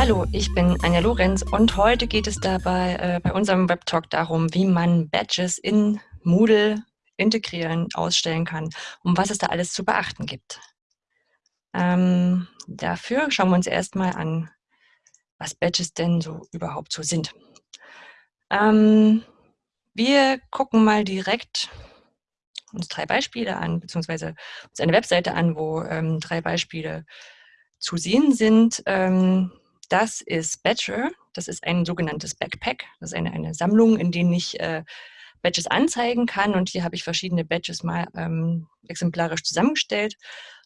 Hallo, ich bin Anja Lorenz und heute geht es dabei äh, bei unserem Webtalk darum, wie man Badges in Moodle integrieren, ausstellen kann und was es da alles zu beachten gibt. Ähm, dafür schauen wir uns erstmal an, was Badges denn so überhaupt so sind. Ähm, wir gucken mal direkt uns drei Beispiele an, beziehungsweise uns eine Webseite an, wo ähm, drei Beispiele zu sehen sind. Ähm, das ist Badger, das ist ein sogenanntes Backpack, das ist eine, eine Sammlung, in denen ich äh, Badges anzeigen kann. Und hier habe ich verschiedene Badges mal ähm, exemplarisch zusammengestellt.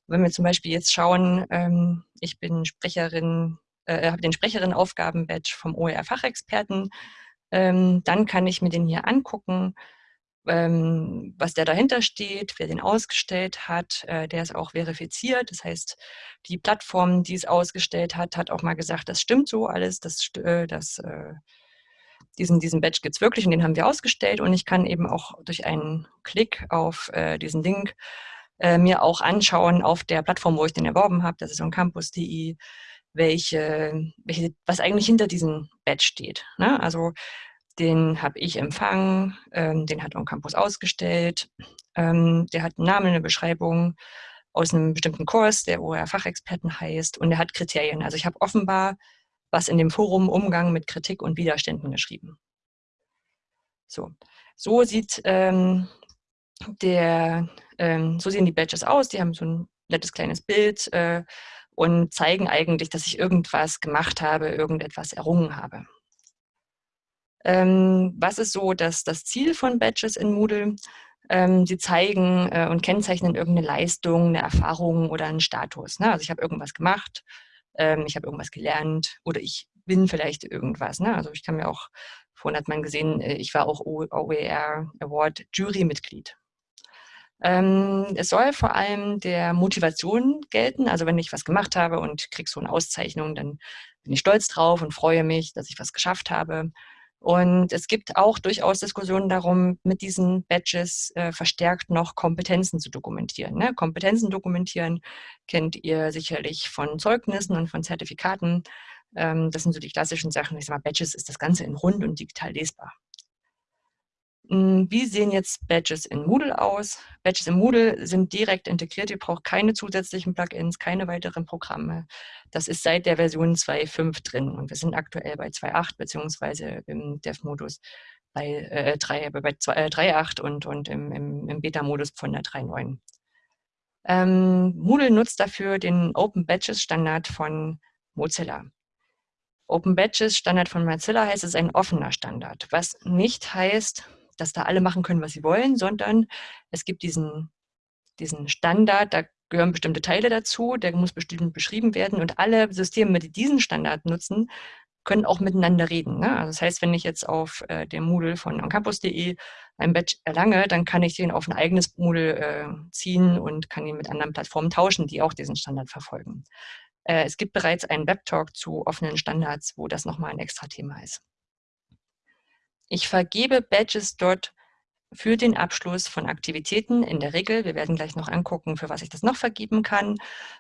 Wenn wir zum Beispiel jetzt schauen, ähm, ich bin Sprecherin, äh, habe den Sprecherin-Aufgaben-Badge vom OER-Fachexperten, ähm, dann kann ich mir den hier angucken ähm, was der dahinter steht, wer den ausgestellt hat. Äh, der ist auch verifiziert. Das heißt, die Plattform, die es ausgestellt hat, hat auch mal gesagt, das stimmt so alles, das, äh, das, äh, diesen, diesen Badge gibt es wirklich und den haben wir ausgestellt. Und ich kann eben auch durch einen Klick auf äh, diesen Link äh, mir auch anschauen auf der Plattform, wo ich den erworben habe, das ist on campus.de, welche, welche, was eigentlich hinter diesem Badge steht. Ne? Also den habe ich empfangen, ähm, den hat On Campus ausgestellt. Ähm, der hat einen Namen, eine Beschreibung aus einem bestimmten Kurs, der OER-Fachexperten heißt, und er hat Kriterien. Also ich habe offenbar was in dem Forum Umgang mit Kritik und Widerständen geschrieben. So, so sieht ähm, der, ähm, so sehen die Badges aus. Die haben so ein nettes kleines Bild äh, und zeigen eigentlich, dass ich irgendwas gemacht habe, irgendetwas errungen habe. Ähm, was ist so das, das Ziel von Badges in Moodle? Ähm, sie zeigen äh, und kennzeichnen irgendeine Leistung, eine Erfahrung oder einen Status. Ne? Also ich habe irgendwas gemacht, ähm, ich habe irgendwas gelernt oder ich bin vielleicht irgendwas. Ne? Also ich kann mir auch, vorhin hat man gesehen, äh, ich war auch OER Award Jurymitglied. Ähm, es soll vor allem der Motivation gelten. Also wenn ich was gemacht habe und kriege so eine Auszeichnung, dann bin ich stolz drauf und freue mich, dass ich was geschafft habe. Und es gibt auch durchaus Diskussionen darum, mit diesen Badges äh, verstärkt noch Kompetenzen zu dokumentieren. Ne? Kompetenzen dokumentieren kennt ihr sicherlich von Zeugnissen und von Zertifikaten. Ähm, das sind so die klassischen Sachen. Ich sage mal, Badges ist das Ganze in rund und digital lesbar. Hm, wie sehen jetzt Badges in Moodle aus? Badges in Moodle sind direkt integriert. Ihr braucht keine zusätzlichen Plugins, keine weiteren Programme. Das ist seit der Version 2.5 drin und wir sind aktuell bei 2.8 beziehungsweise im Dev-Modus bei, äh, 3, bei 3.8 äh, und, und im, im, im Beta-Modus von der 3.9. Ähm, Moodle nutzt dafür den Open Badges Standard von Mozilla. Open Badges Standard von Mozilla heißt, es ist ein offener Standard, was nicht heißt, dass da alle machen können, was sie wollen, sondern es gibt diesen, diesen Standard, da gehören bestimmte Teile dazu, der muss bestimmt beschrieben werden und alle Systeme, die diesen Standard nutzen, können auch miteinander reden. Ne? Also das heißt, wenn ich jetzt auf äh, dem Moodle von oncampus.de ein Badge erlange, dann kann ich den auf ein eigenes Moodle äh, ziehen und kann ihn mit anderen Plattformen tauschen, die auch diesen Standard verfolgen. Äh, es gibt bereits einen Webtalk zu offenen Standards, wo das nochmal ein extra Thema ist. Ich vergebe Badges dort für den Abschluss von Aktivitäten in der Regel. Wir werden gleich noch angucken, für was ich das noch vergeben kann.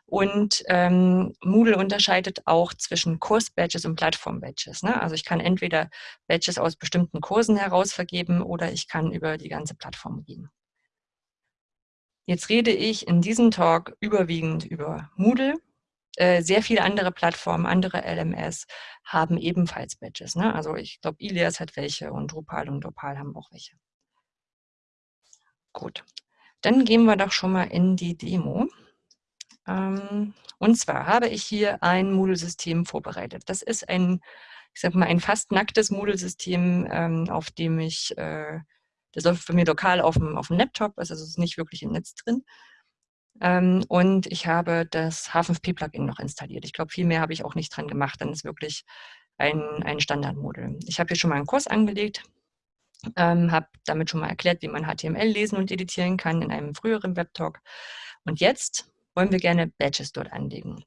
Und ähm, Moodle unterscheidet auch zwischen Kurs-Badges und Plattform-Badges. Ne? Also ich kann entweder Badges aus bestimmten Kursen heraus vergeben oder ich kann über die ganze Plattform gehen. Jetzt rede ich in diesem Talk überwiegend über Moodle. Äh, sehr viele andere Plattformen, andere LMS haben ebenfalls Badges. Ne? Also ich glaube, Ilias hat welche und Drupal und Drupal haben auch welche. Gut, dann gehen wir doch schon mal in die Demo. Ähm, und zwar habe ich hier ein Moodle-System vorbereitet. Das ist ein, ich sag mal, ein fast nacktes Moodle-System, ähm, auf dem ich, äh, das läuft bei mir lokal auf dem, auf dem Laptop, also es ist nicht wirklich im Netz drin. Ähm, und ich habe das H5P-Plugin noch installiert. Ich glaube, viel mehr habe ich auch nicht dran gemacht. Dann ist wirklich ein, ein Standardmodul. Ich habe hier schon mal einen Kurs angelegt, ähm, habe damit schon mal erklärt, wie man HTML lesen und editieren kann in einem früheren Webtalk. Und jetzt wollen wir gerne Badges dort anlegen.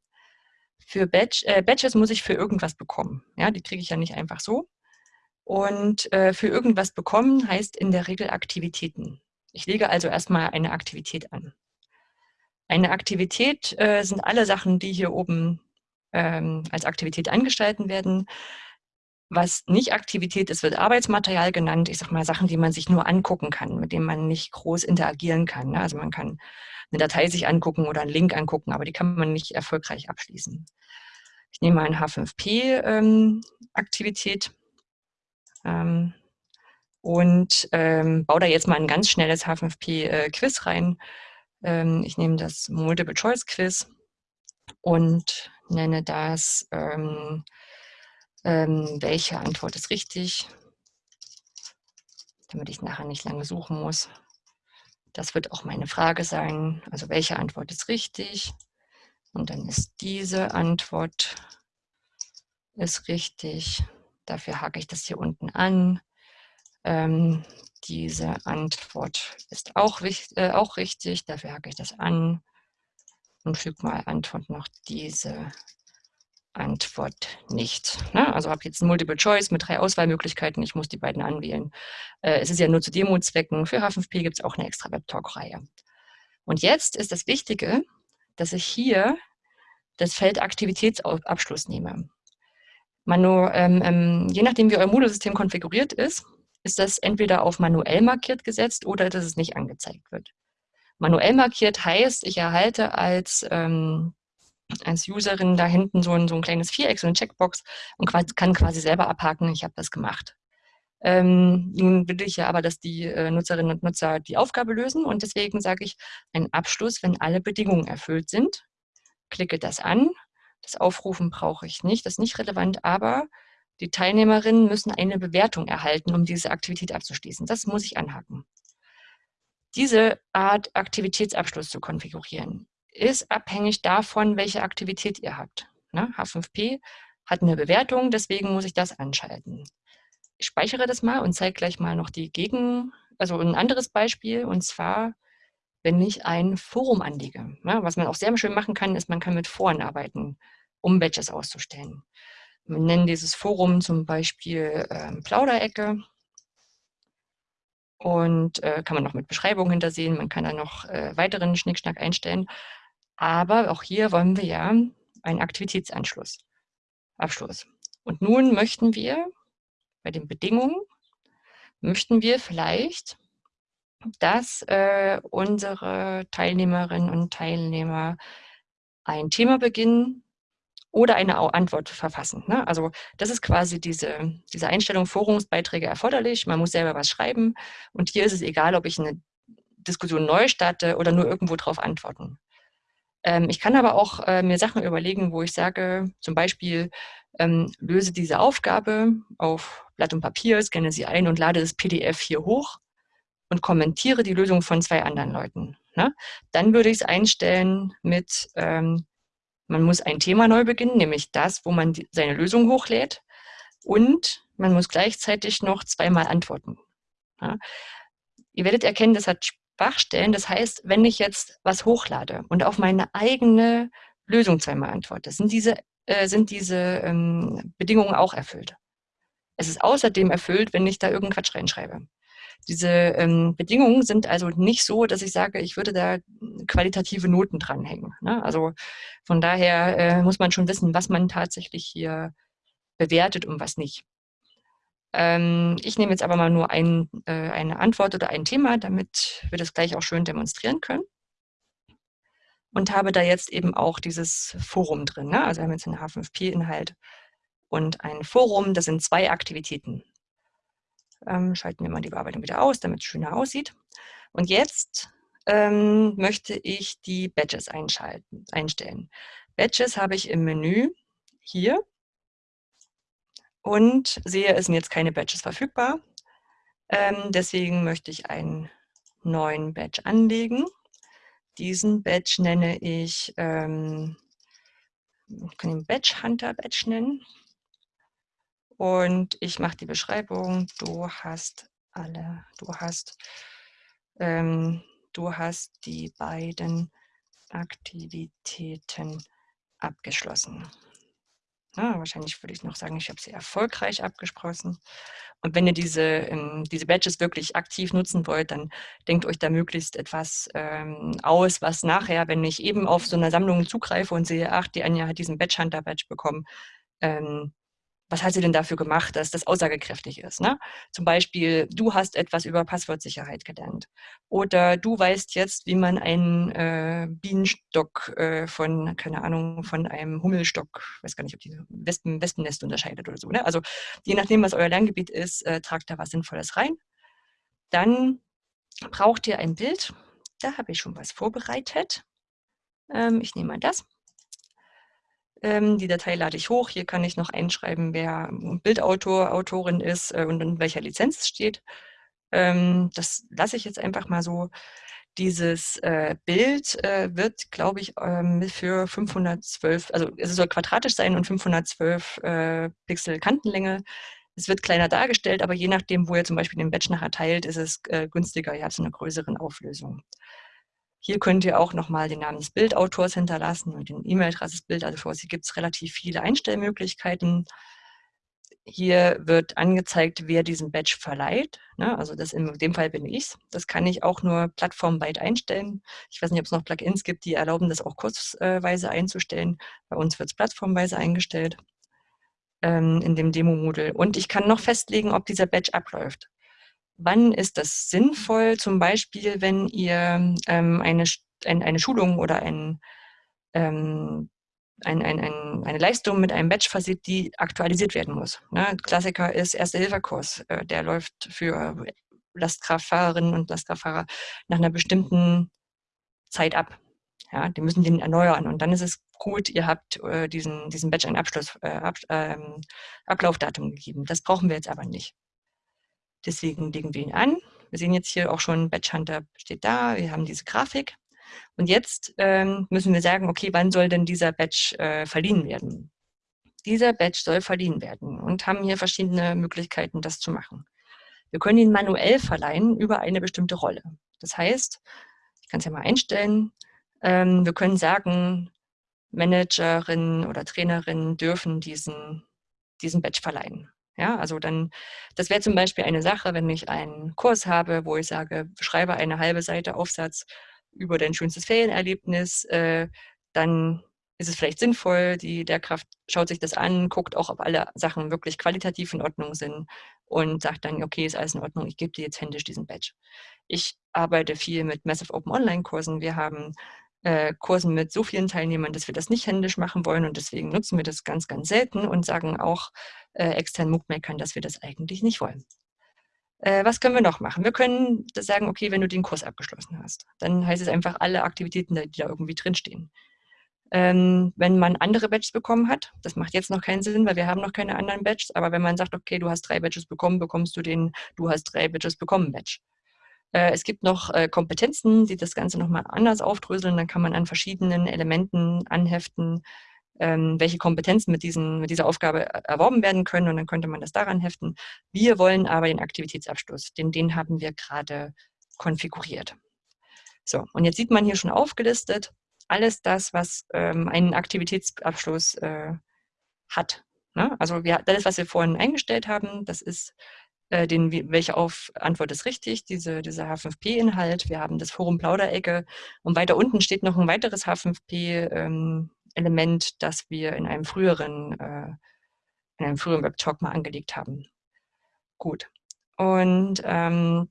Für Badge, äh, Badges muss ich für irgendwas bekommen. Ja, die kriege ich ja nicht einfach so. Und äh, für irgendwas bekommen heißt in der Regel Aktivitäten. Ich lege also erstmal eine Aktivität an. Eine Aktivität äh, sind alle Sachen, die hier oben ähm, als Aktivität angestalten werden. Was nicht Aktivität ist, wird Arbeitsmaterial genannt. Ich sage mal Sachen, die man sich nur angucken kann, mit denen man nicht groß interagieren kann. Ne? Also man kann eine Datei sich angucken oder einen Link angucken, aber die kann man nicht erfolgreich abschließen. Ich nehme mal eine H5P-Aktivität ähm, ähm, und ähm, baue da jetzt mal ein ganz schnelles H5P-Quiz äh, rein. Ähm, ich nehme das Multiple-Choice-Quiz und nenne das ähm, ähm, welche Antwort ist richtig, damit ich nachher nicht lange suchen muss. Das wird auch meine Frage sein. Also welche Antwort ist richtig? Und dann ist diese Antwort ist richtig. Dafür hake ich das hier unten an. Ähm, diese Antwort ist auch, äh, auch richtig. Dafür hake ich das an und füge mal Antwort noch diese Antwort nicht. Ne? Also habe jetzt ein Multiple Choice mit drei Auswahlmöglichkeiten. Ich muss die beiden anwählen. Äh, es ist ja nur zu Demo-Zwecken. Für H5P gibt es auch eine extra Web-Talk-Reihe. Und jetzt ist das Wichtige, dass ich hier das Feld Aktivitätsabschluss nehme. Manu, ähm, ähm, je nachdem, wie euer Moodle-System konfiguriert ist, ist das entweder auf manuell markiert gesetzt oder dass es nicht angezeigt wird. Manuell markiert heißt, ich erhalte als ähm, als Userin da hinten so ein, so ein kleines Viereck, so eine Checkbox und kann quasi selber abhaken, ich habe das gemacht. Ähm, nun will ich ja aber, dass die äh, Nutzerinnen und Nutzer die Aufgabe lösen und deswegen sage ich ein Abschluss, wenn alle Bedingungen erfüllt sind. Klicke das an. Das Aufrufen brauche ich nicht, das ist nicht relevant, aber die Teilnehmerinnen müssen eine Bewertung erhalten, um diese Aktivität abzuschließen. Das muss ich anhaken. Diese Art Aktivitätsabschluss zu konfigurieren ist abhängig davon, welche Aktivität ihr habt. Ne? H5P hat eine Bewertung, deswegen muss ich das anschalten. Ich speichere das mal und zeige gleich mal noch die Gegen, also ein anderes Beispiel, und zwar, wenn ich ein Forum anlege. Ne? Was man auch sehr schön machen kann, ist, man kann mit Foren arbeiten, um Badges auszustellen. Wir nennen dieses Forum zum Beispiel ähm, Plauderecke und äh, kann man noch mit Beschreibung hintersehen. Man kann da noch äh, weiteren Schnickschnack einstellen. Aber auch hier wollen wir ja einen Aktivitätsanschluss. Abschluss. Und nun möchten wir bei den Bedingungen, möchten wir vielleicht, dass äh, unsere Teilnehmerinnen und Teilnehmer ein Thema beginnen oder eine Antwort verfassen. Ne? Also das ist quasi diese, diese Einstellung, Forumsbeiträge erforderlich, man muss selber was schreiben und hier ist es egal, ob ich eine Diskussion neu starte oder nur irgendwo drauf antworten. Ähm, ich kann aber auch äh, mir Sachen überlegen, wo ich sage, zum Beispiel, ähm, löse diese Aufgabe auf Blatt und Papier, scanne sie ein und lade das PDF hier hoch und kommentiere die Lösung von zwei anderen Leuten. Ne? Dann würde ich es einstellen mit, ähm, man muss ein Thema neu beginnen, nämlich das, wo man die, seine Lösung hochlädt und man muss gleichzeitig noch zweimal antworten. Ja? Ihr werdet erkennen, das hat Schwachstellen. Das heißt, wenn ich jetzt was hochlade und auf meine eigene Lösung zweimal antworte, sind diese, äh, sind diese ähm, Bedingungen auch erfüllt. Es ist außerdem erfüllt, wenn ich da irgendeinen Quatsch reinschreibe. Diese ähm, Bedingungen sind also nicht so, dass ich sage, ich würde da qualitative Noten dranhängen. Ne? Also von daher äh, muss man schon wissen, was man tatsächlich hier bewertet und was nicht. Ähm, ich nehme jetzt aber mal nur ein, äh, eine Antwort oder ein Thema, damit wir das gleich auch schön demonstrieren können. Und habe da jetzt eben auch dieses Forum drin. Ne? Also wir haben jetzt einen H5P-Inhalt und ein Forum, das sind zwei Aktivitäten. Ähm, schalten wir mal die Bearbeitung wieder aus, damit es schöner aussieht. Und jetzt ähm, möchte ich die Badges einschalten, einstellen. Badges habe ich im Menü hier und sehe, es sind jetzt keine Badges verfügbar. Ähm, deswegen möchte ich einen neuen Badge anlegen. Diesen Badge nenne ich, ähm, ich kann ihn Badge Hunter Badge nennen. Und ich mache die Beschreibung, du hast alle, du hast, ähm, du hast die beiden Aktivitäten abgeschlossen. Ja, wahrscheinlich würde ich noch sagen, ich habe sie erfolgreich abgeschlossen. Und wenn ihr diese, ähm, diese Badges wirklich aktiv nutzen wollt, dann denkt euch da möglichst etwas ähm, aus, was nachher, wenn ich eben auf so eine Sammlung zugreife und sehe, ach, die Anja hat diesen Badge Hunter Badge bekommen, ähm, was hat sie denn dafür gemacht, dass das aussagekräftig ist? Ne? Zum Beispiel, du hast etwas über Passwortsicherheit gelernt. Oder du weißt jetzt, wie man einen äh, Bienenstock äh, von, keine Ahnung, von einem Hummelstock, weiß gar nicht, ob die Wespen, Wespennest unterscheidet oder so. Ne? Also je nachdem, was euer Lerngebiet ist, äh, tragt da was Sinnvolles rein. Dann braucht ihr ein Bild. Da habe ich schon was vorbereitet. Ähm, ich nehme mal das. Ähm, die Datei lade ich hoch. Hier kann ich noch einschreiben, wer Bildautor, Autorin ist äh, und in welcher Lizenz es steht. Ähm, das lasse ich jetzt einfach mal so. Dieses äh, Bild äh, wird, glaube ich, ähm, für 512, also es soll quadratisch sein und 512 äh, Pixel Kantenlänge. Es wird kleiner dargestellt, aber je nachdem, wo ihr zum Beispiel den Batch nachher teilt, ist es günstiger. Ihr habt so eine größeren Auflösung. Hier könnt ihr auch nochmal den Namen des Bildautors hinterlassen und den E-Mail-Adresse des Bildautors. Hier gibt es relativ viele Einstellmöglichkeiten. Hier wird angezeigt, wer diesen Badge verleiht. Ne? Also das in dem Fall bin ich Das kann ich auch nur plattformweit einstellen. Ich weiß nicht, ob es noch Plugins gibt, die erlauben, das auch kurzweise einzustellen. Bei uns wird es plattformweise eingestellt ähm, in dem Demo-Modul. Und ich kann noch festlegen, ob dieser Badge abläuft. Wann ist das sinnvoll? Zum Beispiel, wenn ihr ähm, eine, ein, eine Schulung oder ein, ähm, ein, ein, ein, eine Leistung mit einem Badge versieht, die aktualisiert werden muss. Ne? Klassiker ist Erste-Hilfe-Kurs. Äh, der läuft für Lastkraftfahrerinnen und Lastkraftfahrer nach einer bestimmten Zeit ab. Ja, die müssen den erneuern und dann ist es gut, ihr habt äh, diesen, diesen Badge ein Abschluss, äh, Ab, ähm, Ablaufdatum gegeben. Das brauchen wir jetzt aber nicht. Deswegen legen wir ihn an. Wir sehen jetzt hier auch schon, Batch Hunter steht da, wir haben diese Grafik. Und jetzt ähm, müssen wir sagen, okay, wann soll denn dieser Batch äh, verliehen werden? Dieser Batch soll verliehen werden und haben hier verschiedene Möglichkeiten, das zu machen. Wir können ihn manuell verleihen über eine bestimmte Rolle. Das heißt, ich kann es ja mal einstellen, ähm, wir können sagen, Managerinnen oder Trainerinnen dürfen diesen, diesen Badge verleihen. Ja, also dann, das wäre zum Beispiel eine Sache, wenn ich einen Kurs habe, wo ich sage, schreibe eine halbe Seite Aufsatz über dein schönstes Ferienerlebnis, äh, dann ist es vielleicht sinnvoll, die Lehrkraft schaut sich das an, guckt auch, ob alle Sachen wirklich qualitativ in Ordnung sind und sagt dann, okay, ist alles in Ordnung, ich gebe dir jetzt händisch diesen Badge. Ich arbeite viel mit Massive Open Online Kursen. Wir haben äh, Kursen mit so vielen Teilnehmern, dass wir das nicht händisch machen wollen und deswegen nutzen wir das ganz, ganz selten und sagen auch äh, externen MOOC-Makern, dass wir das eigentlich nicht wollen. Äh, was können wir noch machen? Wir können sagen, okay, wenn du den Kurs abgeschlossen hast, dann heißt es einfach alle Aktivitäten, die da irgendwie drinstehen. Ähm, wenn man andere Badges bekommen hat, das macht jetzt noch keinen Sinn, weil wir haben noch keine anderen Badges, aber wenn man sagt, okay, du hast drei Badges bekommen, bekommst du den, du hast drei Badges bekommen Badge. Äh, es gibt noch äh, Kompetenzen, die das Ganze nochmal anders aufdröseln. Dann kann man an verschiedenen Elementen anheften, ähm, welche Kompetenzen mit, diesen, mit dieser Aufgabe äh, erworben werden können. Und dann könnte man das daran heften. Wir wollen aber den Aktivitätsabschluss, denn den haben wir gerade konfiguriert. So, und jetzt sieht man hier schon aufgelistet, alles das, was ähm, einen Aktivitätsabschluss äh, hat. Ne? Also wir, das, was wir vorhin eingestellt haben, das ist äh, den, welche auf Antwort ist richtig, diese, dieser H5P-Inhalt. Wir haben das Forum Plauderecke und weiter unten steht noch ein weiteres H5P-Element, ähm, das wir in einem früheren, äh, in einem früheren Webtalk mal angelegt haben. Gut. Und ähm,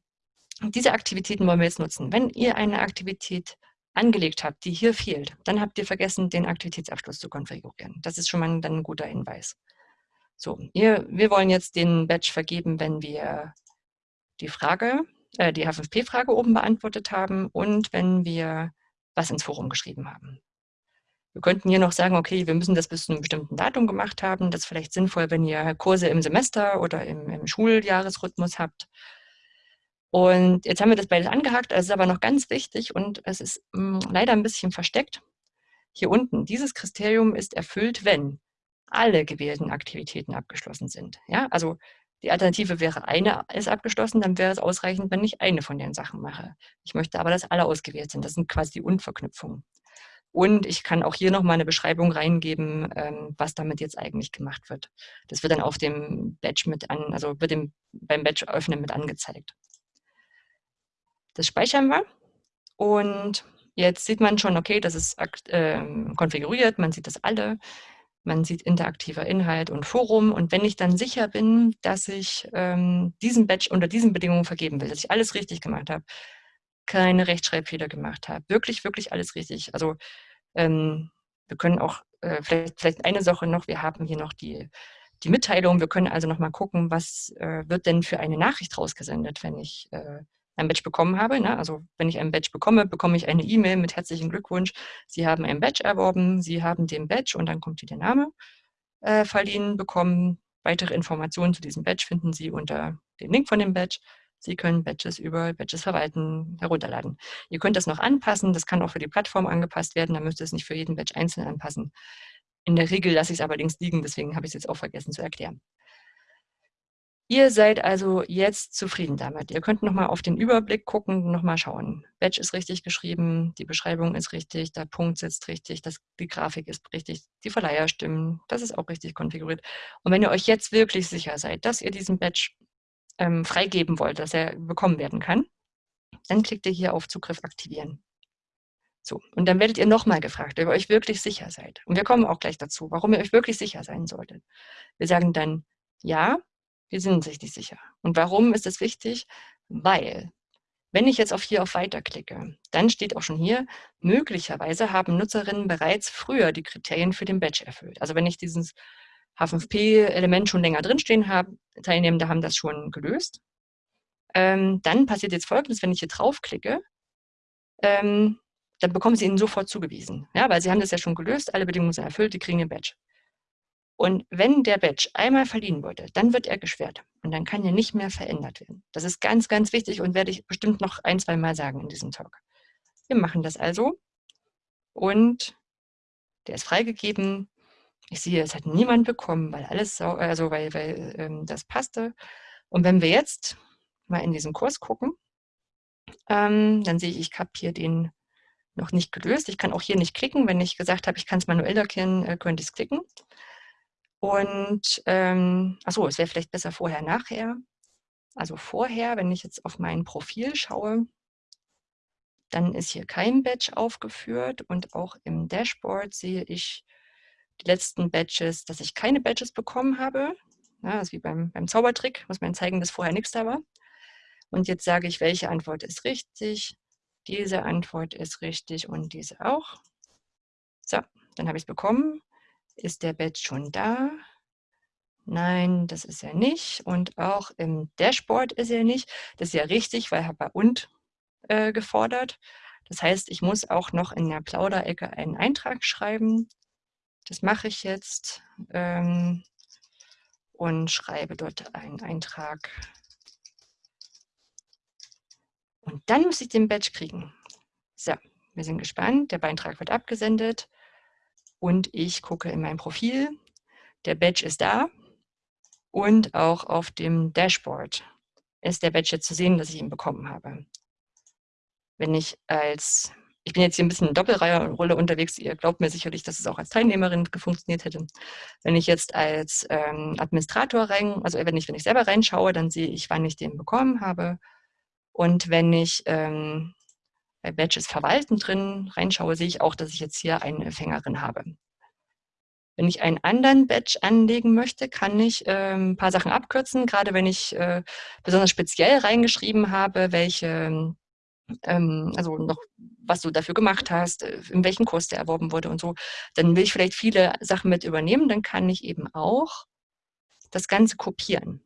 diese Aktivitäten wollen wir jetzt nutzen. Wenn ihr eine Aktivität angelegt habt, die hier fehlt, dann habt ihr vergessen, den Aktivitätsabschluss zu konfigurieren. Das ist schon mal dann ein guter Hinweis. So, ihr, wir wollen jetzt den Badge vergeben, wenn wir die Frage, äh, die H5P-Frage oben beantwortet haben und wenn wir was ins Forum geschrieben haben. Wir könnten hier noch sagen, okay, wir müssen das bis zu einem bestimmten Datum gemacht haben. Das ist vielleicht sinnvoll, wenn ihr Kurse im Semester oder im, im Schuljahresrhythmus habt. Und jetzt haben wir das beides angehakt, es ist aber noch ganz wichtig und es ist mh, hm, leider ein bisschen versteckt. Hier unten, dieses Kriterium ist erfüllt, wenn alle gewählten Aktivitäten abgeschlossen sind. Ja, also die Alternative wäre, eine ist abgeschlossen, dann wäre es ausreichend, wenn ich eine von den Sachen mache. Ich möchte aber, dass alle ausgewählt sind. Das sind quasi die Unverknüpfungen. Und ich kann auch hier nochmal eine Beschreibung reingeben, ähm, was damit jetzt eigentlich gemacht wird. Das wird dann auf dem Badge mit an, also wird dem, beim Badge öffnen mit angezeigt. Das speichern wir. Und jetzt sieht man schon, okay, das ist äh, konfiguriert, man sieht das alle. Man sieht interaktiver Inhalt und Forum. Und wenn ich dann sicher bin, dass ich ähm, diesen Badge unter diesen Bedingungen vergeben will, dass ich alles richtig gemacht habe, keine Rechtschreibfehler gemacht habe, wirklich, wirklich alles richtig. Also ähm, wir können auch, äh, vielleicht, vielleicht eine Sache noch, wir haben hier noch die, die Mitteilung. Wir können also noch mal gucken, was äh, wird denn für eine Nachricht rausgesendet, wenn ich äh, ein Badge bekommen habe. Ne? Also wenn ich ein Badge bekomme, bekomme ich eine E-Mail mit herzlichen Glückwunsch. Sie haben ein Badge erworben, Sie haben den Badge und dann kommt hier der Name äh, verliehen bekommen. Weitere Informationen zu diesem Badge finden Sie unter dem Link von dem Badge. Sie können Badges über Badges verwalten, herunterladen. Ihr könnt das noch anpassen, das kann auch für die Plattform angepasst werden, da müsst ihr es nicht für jeden Badge einzeln anpassen. In der Regel lasse ich es allerdings liegen, deswegen habe ich es jetzt auch vergessen zu erklären. Ihr seid also jetzt zufrieden damit. Ihr könnt nochmal auf den Überblick gucken, nochmal schauen. Badge ist richtig geschrieben, die Beschreibung ist richtig, der Punkt sitzt richtig, das, die Grafik ist richtig, die Verleiher stimmen, das ist auch richtig konfiguriert. Und wenn ihr euch jetzt wirklich sicher seid, dass ihr diesen Badge ähm, freigeben wollt, dass er bekommen werden kann, dann klickt ihr hier auf Zugriff aktivieren. So, und dann werdet ihr nochmal gefragt, ob ihr euch wirklich sicher seid. Und wir kommen auch gleich dazu, warum ihr euch wirklich sicher sein solltet. Wir sagen dann, ja, wir sind uns richtig sicher. Und warum ist das wichtig? Weil, wenn ich jetzt auf hier auf Weiter klicke, dann steht auch schon hier, möglicherweise haben Nutzerinnen bereits früher die Kriterien für den Badge erfüllt. Also wenn ich dieses H5P-Element schon länger drinstehen habe, Teilnehmende haben das schon gelöst. Ähm, dann passiert jetzt Folgendes, wenn ich hier draufklicke, ähm, dann bekommen Sie ihnen sofort zugewiesen. Ja, weil Sie haben das ja schon gelöst, alle Bedingungen sind erfüllt, die kriegen den Badge. Und wenn der Badge einmal verliehen wurde, dann wird er geschwert und dann kann er nicht mehr verändert werden. Das ist ganz, ganz wichtig und werde ich bestimmt noch ein, zwei Mal sagen in diesem Talk. Wir machen das also und der ist freigegeben. Ich sehe, es hat niemand bekommen, weil alles, also weil, weil ähm, das passte. Und wenn wir jetzt mal in diesen Kurs gucken, ähm, dann sehe ich, ich habe hier den noch nicht gelöst. Ich kann auch hier nicht klicken. Wenn ich gesagt habe, ich kann es manuell erkennen, äh, könnte ich es klicken. Und, ähm, achso, es wäre vielleicht besser vorher, nachher. Also vorher, wenn ich jetzt auf mein Profil schaue, dann ist hier kein Badge aufgeführt und auch im Dashboard sehe ich die letzten Badges, dass ich keine Badges bekommen habe. Ja, das ist wie beim, beim Zaubertrick, muss man zeigen, dass vorher nichts da war. Und jetzt sage ich, welche Antwort ist richtig. Diese Antwort ist richtig und diese auch. So, dann habe ich es bekommen. Ist der Badge schon da? Nein, das ist er nicht. Und auch im Dashboard ist er nicht. Das ist ja richtig, weil er bei und äh, gefordert. Das heißt, ich muss auch noch in der Plauderecke einen Eintrag schreiben. Das mache ich jetzt ähm, und schreibe dort einen Eintrag. Und dann muss ich den Badge kriegen. So, wir sind gespannt. Der Beitrag wird abgesendet und ich gucke in mein Profil. Der Badge ist da und auch auf dem Dashboard ist der Badge jetzt zu sehen, dass ich ihn bekommen habe. Wenn ich als, ich bin jetzt hier ein bisschen in Doppelrolle unterwegs, ihr glaubt mir sicherlich, dass es auch als Teilnehmerin funktioniert hätte. Wenn ich jetzt als ähm, Administrator rein, also wenn ich, wenn ich selber reinschaue, dann sehe ich, wann ich den bekommen habe. Und wenn ich ähm, bei Badges verwalten drin reinschaue, sehe ich auch, dass ich jetzt hier eine Empfängerin habe. Wenn ich einen anderen Badge anlegen möchte, kann ich äh, ein paar Sachen abkürzen, gerade wenn ich äh, besonders speziell reingeschrieben habe, welche, ähm, also noch, was du dafür gemacht hast, äh, in welchem Kurs der erworben wurde und so, dann will ich vielleicht viele Sachen mit übernehmen, dann kann ich eben auch das Ganze kopieren.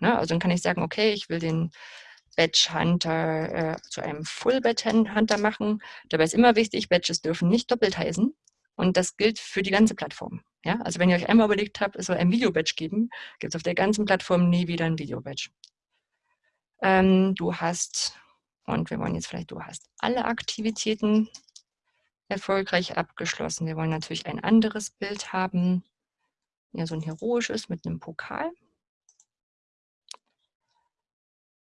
Ne? Also dann kann ich sagen, okay, ich will den Badge Hunter äh, zu einem Full Badge Hunter machen. Dabei ist immer wichtig, Badges dürfen nicht doppelt heißen. Und das gilt für die ganze Plattform. Ja? Also wenn ihr euch einmal überlegt habt, es soll ein Video-Badge geben, gibt es auf der ganzen Plattform nie wieder ein Video-Badge. Ähm, du hast, und wir wollen jetzt vielleicht, du hast alle Aktivitäten erfolgreich abgeschlossen. Wir wollen natürlich ein anderes Bild haben. Ja, so ein heroisches mit einem Pokal.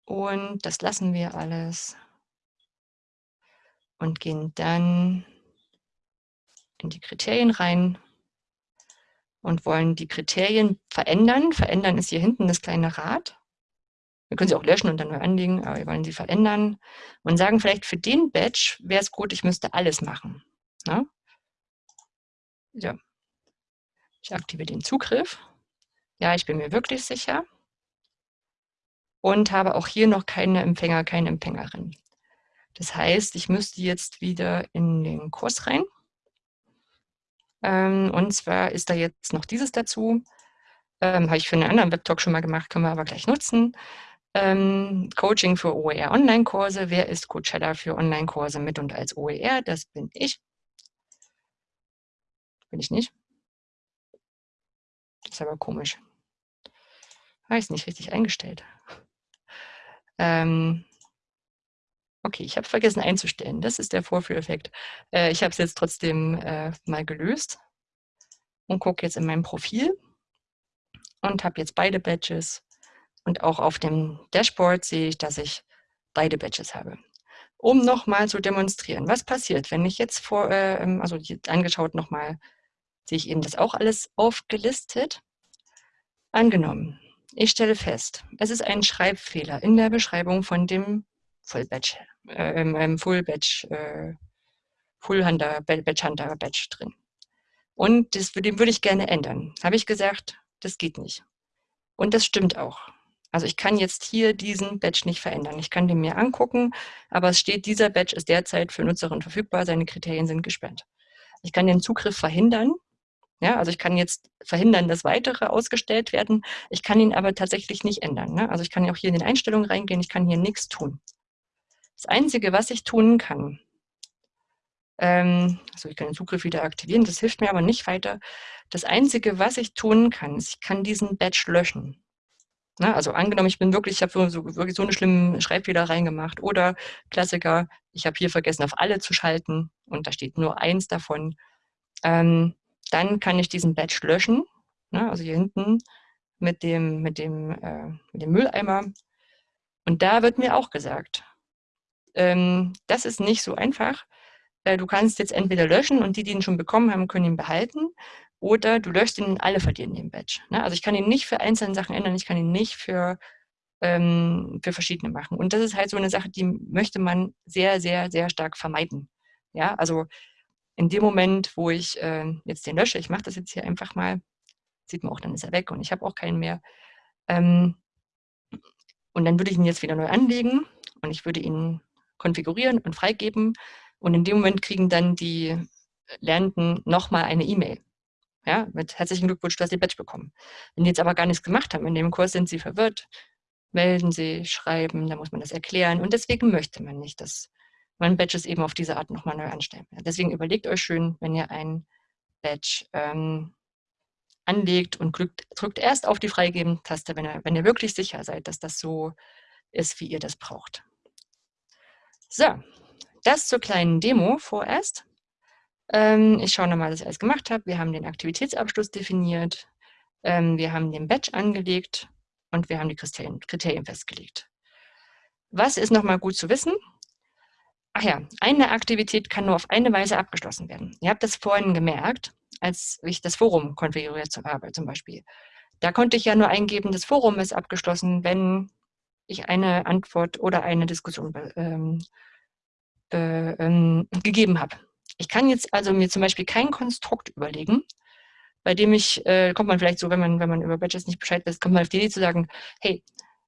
Und das lassen wir alles und gehen dann in die Kriterien rein und wollen die Kriterien verändern. Verändern ist hier hinten das kleine Rad. Wir können sie auch löschen und dann neu anlegen, aber wir wollen sie verändern und sagen vielleicht für den Batch wäre es gut, ich müsste alles machen. Ne? Ja. Ich aktiviere den Zugriff. Ja, ich bin mir wirklich sicher. Und habe auch hier noch keine Empfänger, keine Empfängerin. Das heißt, ich müsste jetzt wieder in den Kurs rein. Ähm, und zwar ist da jetzt noch dieses dazu. Ähm, Habe ich für einen anderen Webtalk schon mal gemacht, können wir aber gleich nutzen. Ähm, Coaching für OER Online-Kurse. Wer ist Coachella für Online-Kurse mit und als OER? Das bin ich. Bin ich nicht. Das ist aber komisch. Habe ich es nicht richtig eingestellt. Ähm, okay, ich habe vergessen einzustellen. Das ist der Vorführeffekt. Äh, ich habe es jetzt trotzdem äh, mal gelöst und gucke jetzt in meinem Profil und habe jetzt beide Badges. Und auch auf dem Dashboard sehe ich, dass ich beide Badges habe. Um nochmal zu demonstrieren, was passiert, wenn ich jetzt vor, äh, ähm, also angeschaut nochmal, sehe ich eben das auch alles aufgelistet. Angenommen, ich stelle fest, es ist ein Schreibfehler in der Beschreibung von dem Full Batch, äh, ähm, Full Batch, äh, Full Hunter, Batch Hunter Batch drin. Und das, den würde ich gerne ändern. Habe ich gesagt, das geht nicht. Und das stimmt auch. Also ich kann jetzt hier diesen Batch nicht verändern. Ich kann den mir angucken, aber es steht, dieser Batch ist derzeit für Nutzerinnen verfügbar, seine Kriterien sind gesperrt. Ich kann den Zugriff verhindern. Ja, also ich kann jetzt verhindern, dass weitere ausgestellt werden. Ich kann ihn aber tatsächlich nicht ändern. Ne? Also ich kann auch hier in den Einstellungen reingehen, ich kann hier nichts tun. Das Einzige, was ich tun kann, ähm, also ich kann den Zugriff wieder aktivieren, das hilft mir aber nicht weiter. Das Einzige, was ich tun kann, ist, ich kann diesen Batch löschen. Na, also angenommen, ich bin wirklich, ich habe so, wirklich so eine schlimme Schreibfehler reingemacht oder Klassiker, ich habe hier vergessen, auf alle zu schalten und da steht nur eins davon. Ähm, dann kann ich diesen Batch löschen, ne, also hier hinten mit dem, mit, dem, äh, mit dem Mülleimer. Und da wird mir auch gesagt, ähm, das ist nicht so einfach, äh, du kannst jetzt entweder löschen und die, die ihn schon bekommen haben, können ihn behalten oder du löscht ihn alle verlieren den Badge. Ne? Also ich kann ihn nicht für einzelne Sachen ändern, ich kann ihn nicht für, ähm, für verschiedene machen. Und das ist halt so eine Sache, die möchte man sehr, sehr, sehr stark vermeiden. Ja, also in dem Moment, wo ich äh, jetzt den lösche, ich mache das jetzt hier einfach mal, sieht man auch, dann ist er weg und ich habe auch keinen mehr. Ähm, und dann würde ich ihn jetzt wieder neu anlegen und ich würde ihn konfigurieren und freigeben und in dem Moment kriegen dann die Lernenden nochmal eine E-Mail. Ja, mit herzlichen Glückwunsch, hast den Badge bekommen. Wenn die jetzt aber gar nichts gemacht haben in dem Kurs, sind sie verwirrt, melden sie, schreiben, dann muss man das erklären. Und deswegen möchte man nicht, dass man Badges eben auf diese Art nochmal neu anstellen. Deswegen überlegt euch schön, wenn ihr ein Badge ähm, anlegt und drückt, drückt erst auf die Freigeben-Taste, wenn wenn ihr wirklich sicher seid, dass das so ist, wie ihr das braucht. So, das zur kleinen Demo vorerst. Ähm, ich schaue nochmal, was ich alles gemacht habe. Wir haben den Aktivitätsabschluss definiert, ähm, wir haben den Batch angelegt und wir haben die Kriterien, Kriterien festgelegt. Was ist nochmal gut zu wissen? Ach ja, eine Aktivität kann nur auf eine Weise abgeschlossen werden. Ihr habt das vorhin gemerkt, als ich das Forum konfiguriert habe zum Beispiel. Da konnte ich ja nur eingeben, das Forum ist abgeschlossen, wenn ich eine Antwort oder eine Diskussion ähm, äh, ähm, gegeben habe. Ich kann jetzt also mir zum Beispiel kein Konstrukt überlegen, bei dem ich, äh, kommt man vielleicht so, wenn man, wenn man über Badges nicht Bescheid weiß, kommt man auf die Idee zu sagen, hey,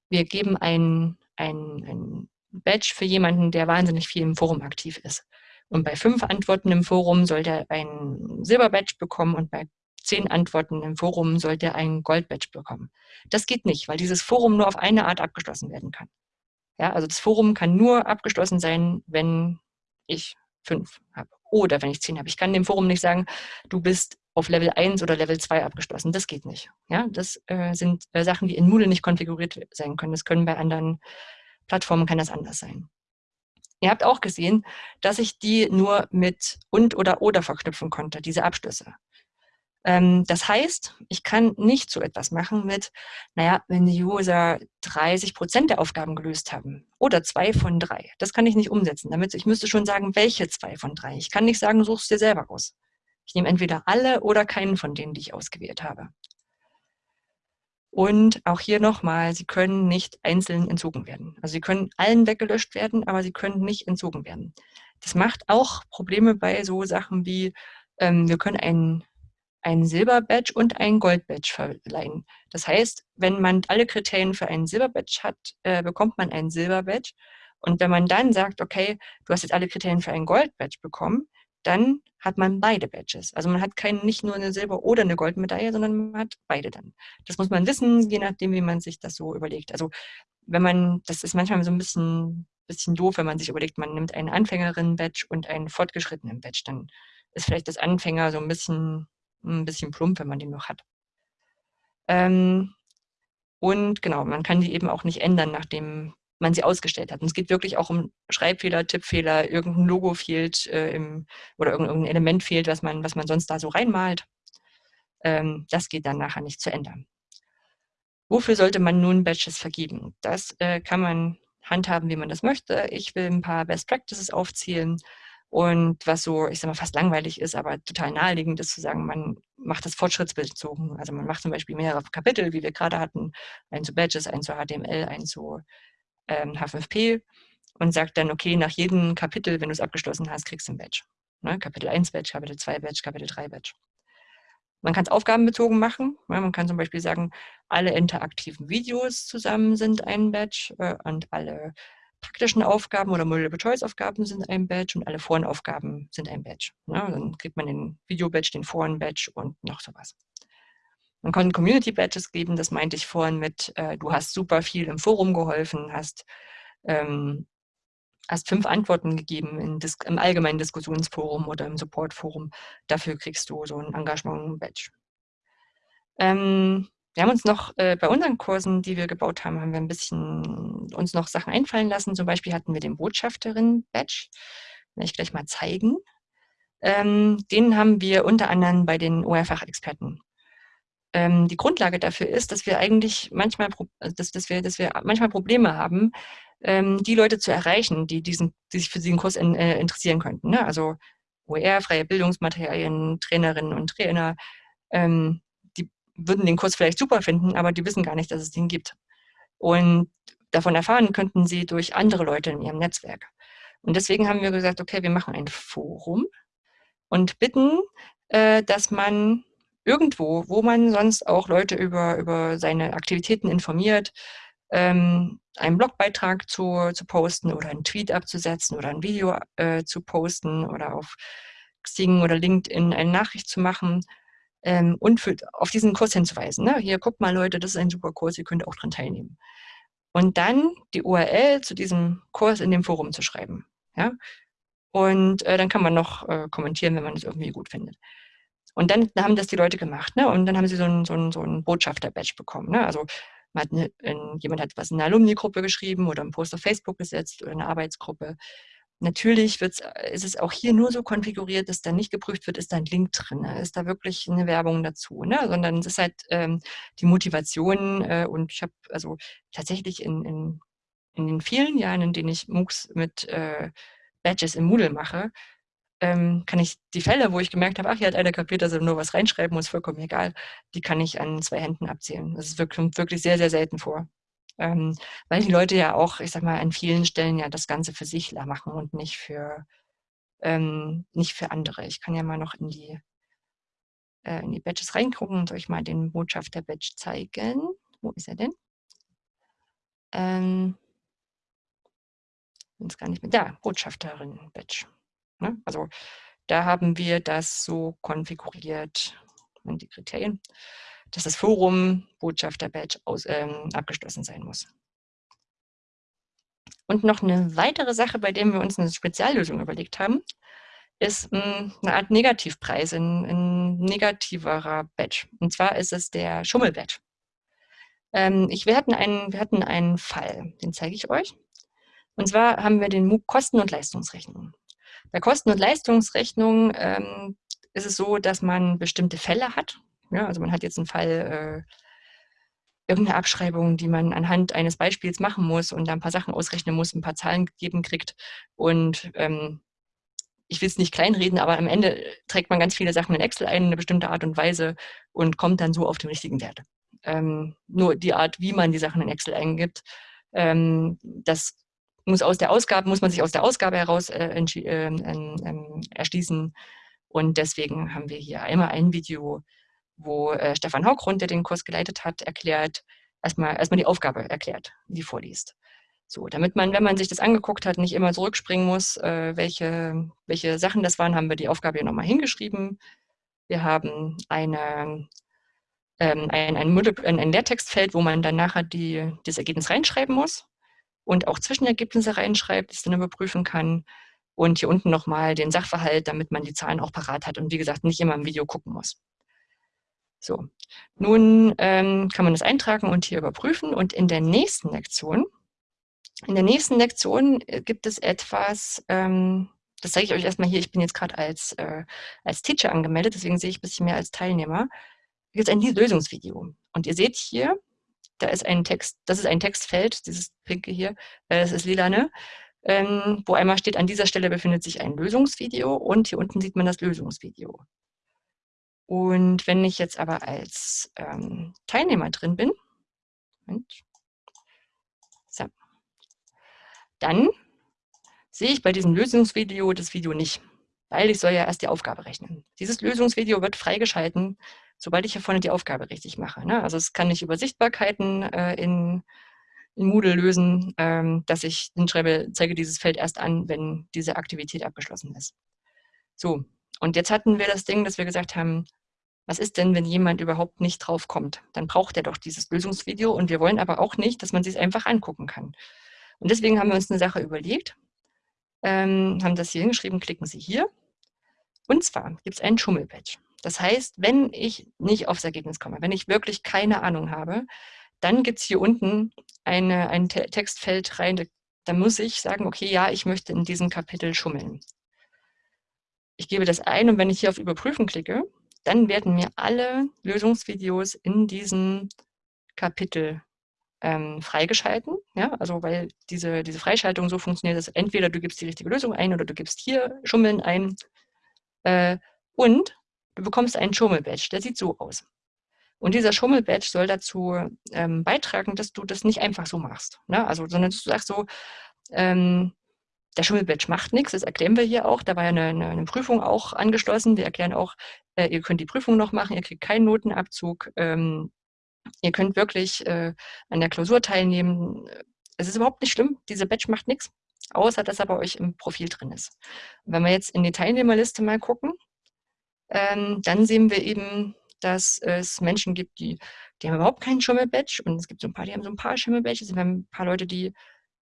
wir geben ein, ein, ein Badge für jemanden, der wahnsinnig viel im Forum aktiv ist. Und bei fünf Antworten im Forum soll der ein Silber-Badge bekommen und bei zehn Antworten im Forum soll der ein Gold-Badge bekommen. Das geht nicht, weil dieses Forum nur auf eine Art abgeschlossen werden kann. Ja, also das Forum kann nur abgeschlossen sein, wenn ich fünf habe oder wenn ich zehn habe. Ich kann dem Forum nicht sagen, du bist auf Level 1 oder Level 2 abgeschlossen. Das geht nicht. Ja, das äh, sind äh, Sachen, die in Moodle nicht konfiguriert sein können. Das können bei anderen Plattformen kann das anders sein. Ihr habt auch gesehen, dass ich die nur mit und oder oder verknüpfen konnte, diese Abschlüsse. Ähm, das heißt, ich kann nicht so etwas machen mit, naja, wenn die User 30 Prozent der Aufgaben gelöst haben oder zwei von drei. Das kann ich nicht umsetzen. Damit ich müsste schon sagen, welche zwei von drei. Ich kann nicht sagen, suchst dir selber aus. Ich nehme entweder alle oder keinen von denen, die ich ausgewählt habe. Und auch hier nochmal, sie können nicht einzeln entzogen werden. Also sie können allen weggelöscht werden, aber sie können nicht entzogen werden. Das macht auch Probleme bei so Sachen wie, ähm, wir können einen, einen Silber-Badge und einen Gold-Badge verleihen. Das heißt, wenn man alle Kriterien für einen Silber-Badge hat, äh, bekommt man einen Silber-Badge. Und wenn man dann sagt, okay, du hast jetzt alle Kriterien für einen Gold-Badge bekommen, dann hat man beide Badges. Also man hat kein, nicht nur eine Silber- oder eine Goldmedaille, sondern man hat beide dann. Das muss man wissen, je nachdem, wie man sich das so überlegt. Also wenn man, das ist manchmal so ein bisschen, bisschen doof, wenn man sich überlegt, man nimmt einen Anfängerin-Badge und einen fortgeschrittenen Badge, dann ist vielleicht das Anfänger so ein bisschen, ein bisschen plump, wenn man den noch hat. Ähm, und genau, man kann die eben auch nicht ändern, nachdem man sie ausgestellt hat. Und es geht wirklich auch um Schreibfehler, Tippfehler, irgendein Logo fehlt äh, im, oder irgendein Element fehlt, was man, was man sonst da so reinmalt. Ähm, das geht dann nachher nicht zu ändern. Wofür sollte man nun Badges vergeben? Das äh, kann man handhaben, wie man das möchte. Ich will ein paar Best Practices aufzählen und was so, ich sag mal, fast langweilig ist, aber total naheliegend ist zu sagen, man macht das fortschrittsbezogen. Also man macht zum Beispiel mehrere Kapitel, wie wir gerade hatten, ein zu Badges, ein zu HTML, ein zu ähm, H5P und sagt dann, okay, nach jedem Kapitel, wenn du es abgeschlossen hast, kriegst du ein Badge. Ne? Kapitel 1 Badge, Kapitel 2 Badge, Kapitel 3 Badge. Man kann es aufgabenbezogen machen. Ja, man kann zum Beispiel sagen, alle interaktiven Videos zusammen sind ein Badge äh, und alle praktischen Aufgaben oder Multiple-Choice-Aufgaben sind ein Badge und alle Forenaufgaben sind ein Badge. Ja, dann kriegt man den Video-Badge, den Foren-Badge und noch sowas. Man kann Community Badges geben, das meinte ich vorhin mit, äh, du hast super viel im Forum geholfen, hast, ähm, hast fünf Antworten gegeben im allgemeinen Diskussionsforum oder im Supportforum. Dafür kriegst du so ein Engagement-Badge. Ähm, wir haben uns noch äh, bei unseren Kursen, die wir gebaut haben, haben wir ein bisschen uns noch Sachen einfallen lassen. Zum Beispiel hatten wir den Botschafterin-Badge. Will ich gleich mal zeigen. Ähm, den haben wir unter anderem bei den OR-Fachexperten ähm, die Grundlage dafür ist, dass wir eigentlich manchmal, also dass, dass, wir, dass wir manchmal Probleme haben, ähm, die Leute zu erreichen, die, diesen, die sich für diesen Kurs in, äh, interessieren könnten. Ne? Also OER, freie Bildungsmaterialien, Trainerinnen und Trainer, ähm, würden den Kurs vielleicht super finden, aber die wissen gar nicht, dass es den gibt. Und davon erfahren könnten sie durch andere Leute in ihrem Netzwerk. Und deswegen haben wir gesagt, okay, wir machen ein Forum und bitten, äh, dass man irgendwo, wo man sonst auch Leute über, über seine Aktivitäten informiert, ähm, einen Blogbeitrag zu, zu posten oder einen Tweet abzusetzen oder ein Video äh, zu posten oder auf Xing oder LinkedIn eine Nachricht zu machen ähm, und für, auf diesen Kurs hinzuweisen. Ne? Hier, guckt mal Leute, das ist ein super Kurs, ihr könnt auch dran teilnehmen. Und dann die URL zu diesem Kurs in dem Forum zu schreiben. Ja? Und äh, dann kann man noch äh, kommentieren, wenn man es irgendwie gut findet. Und dann haben das die Leute gemacht, ne? Und dann haben sie so ein, so ein, so ein Botschafter-Badge bekommen. Ne? Also hat eine, in, jemand hat was in einer Alumni-Gruppe geschrieben oder einen Post auf Facebook gesetzt oder eine Arbeitsgruppe. Natürlich wird's, ist es auch hier nur so konfiguriert, dass da nicht geprüft wird, ist da ein Link drin, ne? ist da wirklich eine Werbung dazu, ne? sondern es ist halt ähm, die Motivation äh, und ich habe also tatsächlich in, in, in den vielen Jahren, in denen ich MOOCs mit äh, Badges im Moodle mache, ähm, kann ich die Fälle, wo ich gemerkt habe, ach, hier hat einer kapiert, dass er nur was reinschreiben muss, vollkommen egal, die kann ich an zwei Händen abzählen. Das wirklich, wirklich sehr, sehr selten vor. Ähm, weil die Leute ja auch, ich sag mal, an vielen Stellen ja das Ganze für sich machen und nicht für, ähm, nicht für andere. Ich kann ja mal noch in die, äh, in die Badges reingucken und euch mal den Botschafter-Badge zeigen. Wo ist er denn? Ähm, ist gar nicht mehr. Da, Botschafterin-Badge. Ne? Also da haben wir das so konfiguriert, die Kriterien, dass das Forum Botschafter-Badge ähm, abgeschlossen sein muss. Und noch eine weitere Sache, bei der wir uns eine Speziallösung überlegt haben, ist mh, hm, eine Art Negativpreis, ein, ein, negativerer Badge. Und zwar ist es der Schummel-Badge. Ähm, wir, hatten einen, wir hatten einen Fall, den zeige ich euch. Und zwar haben wir den MOOC Kosten- und Leistungsrechnung. Bei Kosten- und Leistungsrechnung ähm, ist es so, dass man bestimmte Fälle hat. Ja, also man hat jetzt einen Fall, äh, irgendeine Abschreibung, die man anhand eines Beispiels machen muss und da ein paar Sachen ausrechnen muss, ein paar Zahlen gegeben kriegt. Und ähm, ich will es nicht kleinreden, aber am Ende trägt man ganz viele Sachen in Excel ein, in eine bestimmte Art und Weise und kommt dann so auf den richtigen Wert. Ähm, nur die Art, wie man die Sachen in Excel eingibt, ähm, das muss aus der Ausgabe, muss man sich aus der Ausgabe heraus äh, äh, äh, erschließen. Und deswegen haben wir hier einmal ein Video, wo äh, Stefan Haugrund, der den Kurs geleitet hat, erklärt, erstmal, erstmal die Aufgabe erklärt, die vorliest. So, damit man, wenn man sich das angeguckt hat, nicht immer zurückspringen muss, äh, welche, welche Sachen das waren, haben wir die Aufgabe hier nochmal hingeschrieben. Wir haben eine, ähm, ein, ein, ein, ein Leertextfeld, wo man dann nachher die, das Ergebnis reinschreiben muss und auch Zwischenergebnisse reinschreibt, die es dann überprüfen kann. Und hier unten nochmal den Sachverhalt, damit man die Zahlen auch parat hat und wie gesagt nicht immer im Video gucken muss. So, nun ähm, kann man das eintragen und hier überprüfen und in der nächsten Lektion in der nächsten Lektion äh, gibt es etwas, ähm, das zeige ich euch erstmal hier, ich bin jetzt gerade als, äh, als Teacher angemeldet, deswegen sehe ich ein bisschen mehr als Teilnehmer. Hier ist ein Lösungsvideo. Und ihr seht hier, da ist ein Text, das ist ein Textfeld, dieses pinke hier, äh, das ist lilane, ähm, wo einmal steht, an dieser Stelle befindet sich ein Lösungsvideo und hier unten sieht man das Lösungsvideo. Und wenn ich jetzt aber als ähm, Teilnehmer drin bin, Moment, so, dann sehe ich bei diesem Lösungsvideo das Video nicht, weil ich soll ja erst die Aufgabe rechnen. Dieses Lösungsvideo wird freigeschalten, sobald ich hier vorne die Aufgabe richtig mache. Ne? Also es kann nicht über Sichtbarkeiten äh, in, in Moodle lösen, ähm, dass ich den schreibe, zeige dieses Feld erst an, wenn diese Aktivität abgeschlossen ist. So, und jetzt hatten wir das Ding, dass wir gesagt haben, was ist denn, wenn jemand überhaupt nicht drauf kommt? Dann braucht er doch dieses Lösungsvideo und wir wollen aber auch nicht, dass man sich einfach angucken kann. Und deswegen haben wir uns eine Sache überlegt, ähm, haben das hier hingeschrieben, klicken Sie hier. Und zwar gibt es einen Schummelpatch. Das heißt, wenn ich nicht aufs Ergebnis komme, wenn ich wirklich keine Ahnung habe, dann gibt es hier unten eine, ein Textfeld rein, da muss ich sagen, okay, ja, ich möchte in diesem Kapitel schummeln. Ich gebe das ein und wenn ich hier auf Überprüfen klicke, dann werden mir alle Lösungsvideos in diesem Kapitel ähm, freigeschalten. Ja? Also weil diese, diese Freischaltung so funktioniert, dass entweder du gibst die richtige Lösung ein oder du gibst hier Schummeln ein. Äh, und du bekommst einen Schummel-Badge, der sieht so aus. Und dieser Schummel-Badge soll dazu ähm, beitragen, dass du das nicht einfach so machst. Ne? Also, sondern du sagst so, ähm, der Schummel-Badge macht nichts, das erklären wir hier auch. Da war ja eine, eine, eine Prüfung auch angeschlossen. Wir erklären auch, äh, ihr könnt die Prüfung noch machen, ihr kriegt keinen Notenabzug. Ähm, Ihr könnt wirklich äh, an der Klausur teilnehmen. Es ist überhaupt nicht schlimm. Diese Badge macht nichts, außer dass er bei euch im Profil drin ist. Wenn wir jetzt in die Teilnehmerliste mal gucken, ähm, dann sehen wir eben, dass es Menschen gibt, die, die haben überhaupt keinen Schummel-Badge und es gibt so ein paar, die haben so ein paar Schummel-Badges. Wir haben ein paar Leute, die,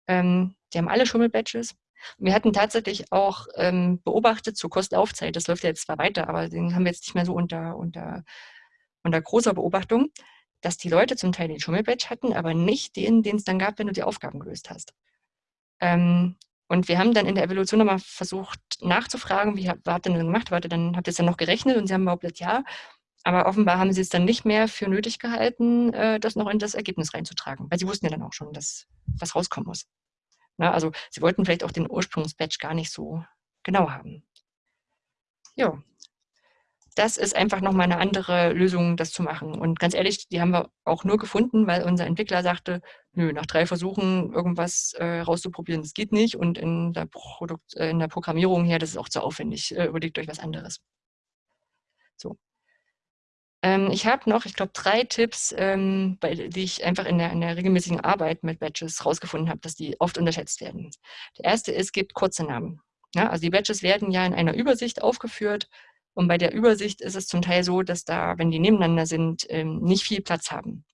ähm, die haben alle Schummel-Badges. Wir hatten tatsächlich auch ähm, beobachtet zur Kostlaufzeit, das läuft ja jetzt zwar weiter, aber den haben wir jetzt nicht mehr so unter, unter, unter großer Beobachtung, dass die Leute zum Teil den Schummelbadge hatten, aber nicht den, den es dann gab, wenn du die Aufgaben gelöst hast. Ähm, und wir haben dann in der Evolution nochmal versucht nachzufragen, wie habt ihr denn gemacht? Warte, dann habt ihr es dann noch gerechnet und sie haben behauptet, ja. Aber offenbar haben sie es dann nicht mehr für nötig gehalten, äh, das noch in das Ergebnis reinzutragen. Weil sie wussten ja dann auch schon, dass was rauskommen muss. Na, also sie wollten vielleicht auch den Ursprungsbatch gar nicht so genau haben. Ja, das ist einfach nochmal eine andere Lösung, das zu machen. Und ganz ehrlich, die haben wir auch nur gefunden, weil unser Entwickler sagte, nö, nach drei Versuchen irgendwas äh, rauszuprobieren, das geht nicht. Und in der, Produkt, äh, in der Programmierung her, das ist auch zu aufwendig. Äh, überlegt euch was anderes. So. Ähm, ich habe noch, ich glaube, drei Tipps, ähm, bei, die ich einfach in der, in der regelmäßigen Arbeit mit Badges rausgefunden habe, dass die oft unterschätzt werden. Der erste ist, gibt kurze Namen. Ja, also die Badges werden ja in einer Übersicht aufgeführt, und bei der Übersicht ist es zum Teil so, dass da, wenn die nebeneinander sind, ähm, nicht viel Platz haben.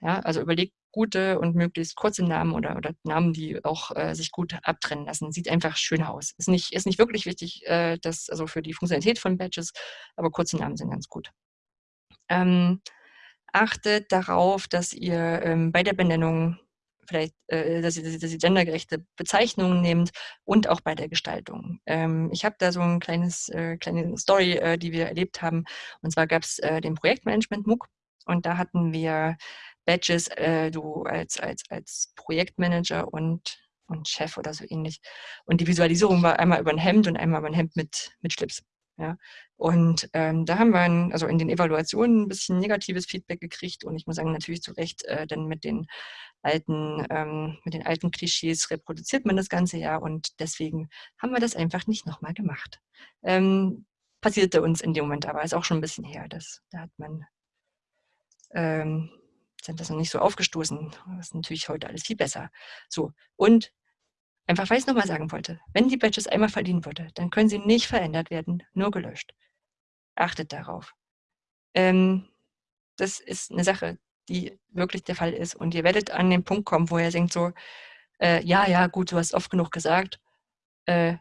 Ja, also überlegt gute und möglichst kurze Namen oder, oder Namen, die auch äh, sich gut abtrennen lassen. Sieht einfach schön aus. Ist nicht, ist nicht wirklich wichtig, äh, dass, also für die Funktionalität von Badges, aber kurze Namen sind ganz gut. Ähm, achtet darauf, dass ihr ähm, bei der Benennung vielleicht, äh, dass, ihr, dass ihr gendergerechte Bezeichnungen nehmt und auch bei der Gestaltung. Ähm, ich habe da so ein kleines, äh, kleine Story, äh, die wir erlebt haben. Und zwar gab es äh, den Projektmanagement MOOC und da hatten wir Badges, äh, du als, als, als Projektmanager und und Chef oder so ähnlich. Und die Visualisierung war einmal über ein Hemd und einmal über ein Hemd mit, mit Schlips. Ja. Und ähm, da haben wir ein, also in den Evaluationen ein bisschen negatives Feedback gekriegt und ich muss sagen, natürlich zu Recht, äh, denn mit den alten, ähm, mit den alten Klischees reproduziert man das ganze ja und deswegen haben wir das einfach nicht nochmal gemacht. Ähm, passierte uns in dem Moment aber, ist auch schon ein bisschen her. Das, da hat man ähm, sind das noch nicht so aufgestoßen. Das ist natürlich heute alles viel besser. So, und einfach, weil ich es nochmal sagen wollte, wenn die Badges einmal verliehen wurde, dann können sie nicht verändert werden, nur gelöscht. Achtet darauf. Ähm, das ist eine Sache, die wirklich der Fall ist. Und ihr werdet an den Punkt kommen, wo ihr denkt so, äh, ja, ja, gut, du hast oft genug gesagt, äh,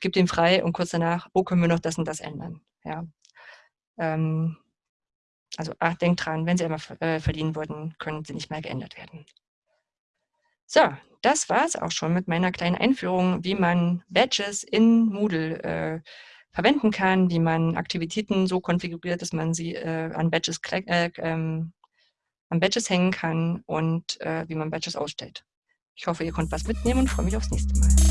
gib den frei und kurz danach, wo können wir noch das und das ändern? Ja. Ähm, also ach, denkt dran, wenn sie einmal äh, verliehen wurden, können sie nicht mehr geändert werden. So, das war es auch schon mit meiner kleinen Einführung, wie man Badges in Moodle äh, verwenden kann, wie man Aktivitäten so konfiguriert, dass man sie äh, an, Badges, äh, ähm, an Badges hängen kann und äh, wie man Badges ausstellt. Ich hoffe, ihr konntet was mitnehmen und freue mich aufs nächste Mal.